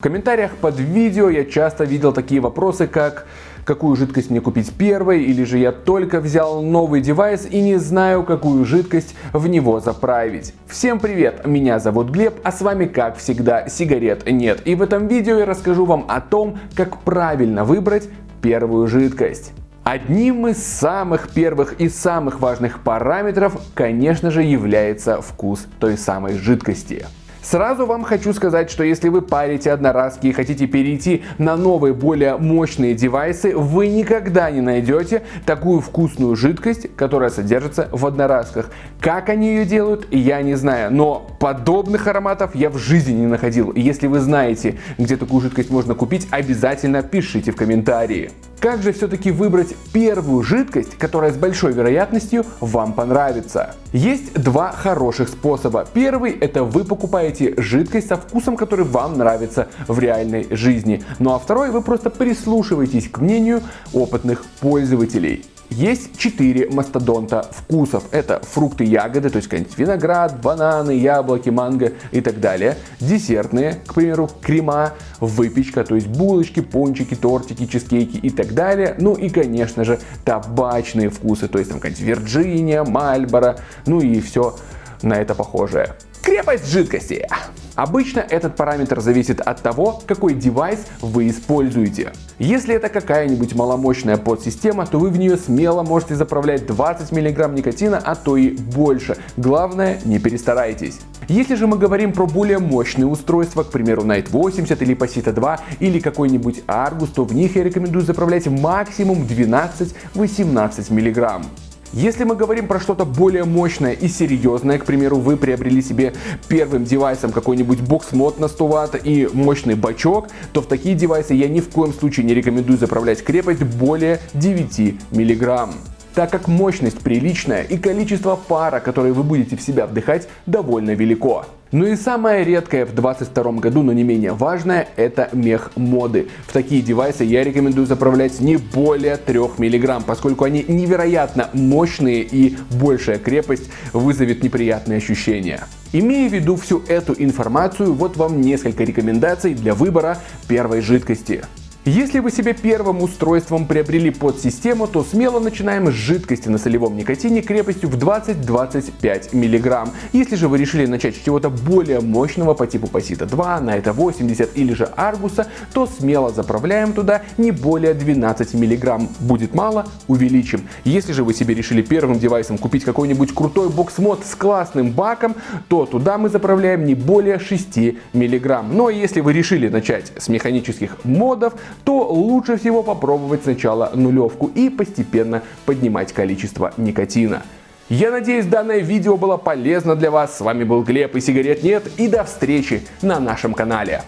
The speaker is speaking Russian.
В комментариях под видео я часто видел такие вопросы, как какую жидкость мне купить первой, или же я только взял новый девайс и не знаю, какую жидкость в него заправить. Всем привет, меня зовут Глеб, а с вами как всегда сигарет нет. И в этом видео я расскажу вам о том, как правильно выбрать первую жидкость. Одним из самых первых и самых важных параметров, конечно же, является вкус той самой жидкости. Сразу вам хочу сказать, что если вы парите одноразки и хотите перейти на новые, более мощные девайсы, вы никогда не найдете такую вкусную жидкость, которая содержится в одноразках. Как они ее делают, я не знаю, но подобных ароматов я в жизни не находил. Если вы знаете, где такую жидкость можно купить, обязательно пишите в комментарии. Как же все-таки выбрать первую жидкость, которая с большой вероятностью вам понравится? Есть два хороших способа. Первый это вы покупаете жидкость со вкусом, который вам нравится в реальной жизни. Ну а второй вы просто прислушиваетесь к мнению опытных пользователей. Есть четыре мастодонта вкусов. Это фрукты, ягоды, то есть виноград, бананы, яблоки, манго и так далее. Десертные, к примеру, крема, выпечка, то есть булочки, пончики, тортики, чизкейки и так далее. Ну и, конечно же, табачные вкусы, то есть там какая-нибудь Вирджиния, Мальборо, ну и все на это похожее. Крепость жидкости. Обычно этот параметр зависит от того, какой девайс вы используете. Если это какая-нибудь маломощная подсистема, то вы в нее смело можете заправлять 20 мг никотина, а то и больше. Главное, не перестарайтесь. Если же мы говорим про более мощные устройства, к примеру Night 80 или Pasita 2 или какой-нибудь Argus, то в них я рекомендую заправлять максимум 12-18 мг. Если мы говорим про что-то более мощное и серьезное, к примеру, вы приобрели себе первым девайсом какой-нибудь бокс-мод на 100 Вт и мощный бачок, то в такие девайсы я ни в коем случае не рекомендую заправлять крепость более 9 мг так как мощность приличная и количество пара, которое вы будете в себя вдыхать, довольно велико. Ну и самое редкое в 2022 году, но не менее важное, это мех моды. В такие девайсы я рекомендую заправлять не более 3 мг, поскольку они невероятно мощные и большая крепость вызовет неприятные ощущения. Имея в виду всю эту информацию, вот вам несколько рекомендаций для выбора первой жидкости. Если вы себе первым устройством приобрели подсистему, то смело начинаем с жидкости на солевом никотине крепостью в 20-25 мг. Если же вы решили начать с чего-то более мощного по типу Pasita 2, Night 80 или же Argus, то смело заправляем туда не более 12 мг. Будет мало, увеличим. Если же вы себе решили первым девайсом купить какой-нибудь крутой бокс-мод с классным баком, то туда мы заправляем не более 6 мг. Но если вы решили начать с механических модов, то лучше всего попробовать сначала нулевку и постепенно поднимать количество никотина. Я надеюсь данное видео было полезно для вас. С вами был Глеб и сигарет нет и до встречи на нашем канале.